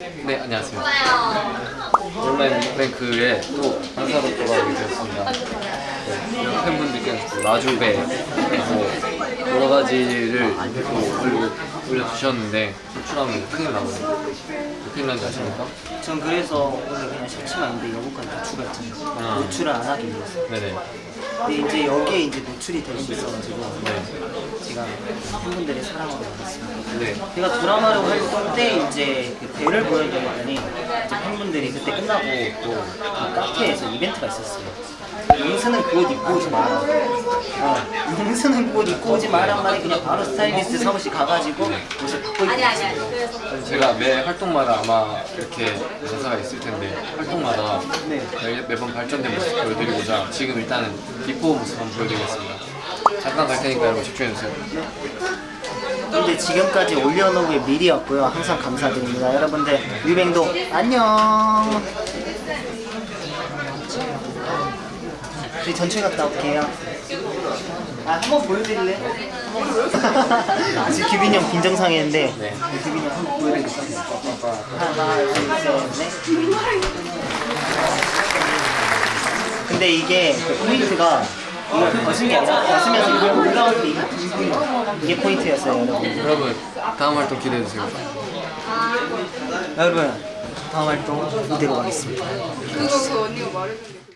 네 안녕하세요. 온라인 뮤직뱅크에 또 강사로 돌아오게 되었습니다. 네, 팬분들께서 또 라주배 뭐 여러 가지를 또 올려, 올려주셨는데 노출하면 큰일 나거든요. 큰일 난지 아십니까? 전 그래서 오늘 그냥 셔츠만 입는데 여기까지 다 추가했잖아요. 아. 노출을 안 하기 위해서. 네네. 근데 이제 여기에 이제 노출이 될 수 있어가지고 네. 제가 팬분들의 사랑을 받았습니다. 네. 제가 드라마를 활동 때 이제 그 배를 보여드렸더니 이제 팬분들이 그때 끝나고 또 그 카페에서 이벤트가 있었어요. 용수는 그옷 입고 오지 마라. 어, 그옷 입고 오지 마란 말에 그냥 바로 스타일리스트 사무실 가가지고 옷을 바꿔 입고 아니 아니 아니 왔어요. 그래서 제가 매 활동마다 아마 이렇게 강사가 있을 텐데 활동마다 네. 매- 매번 발전된 모습 보여드리고자 지금 일단은 비포 모습 한번 보여드리겠습니다. 잠깐 갈 테니까 여러분 집중해주세요. 근데 지금까지 올려놓은 미리였고요. 항상 감사드립니다. 여러분들 뮤뱅도 안녕. 우리 전출 갔다 올게요. 아, 한번 보여드릴래? 지금 규빈이 형 빈정상했는데 네. 규빈이 형 한번 보여드릴게요. 하나, 둘, 셋, 넷. 근데 이게 그 포인트가 이거 벗은 게 아니라 이게 포인트였어요 여러분 여러분 다음 활동 기대해주세요. 여러분 다음 활동 이대로 가겠습니다 그거 그 언니가 게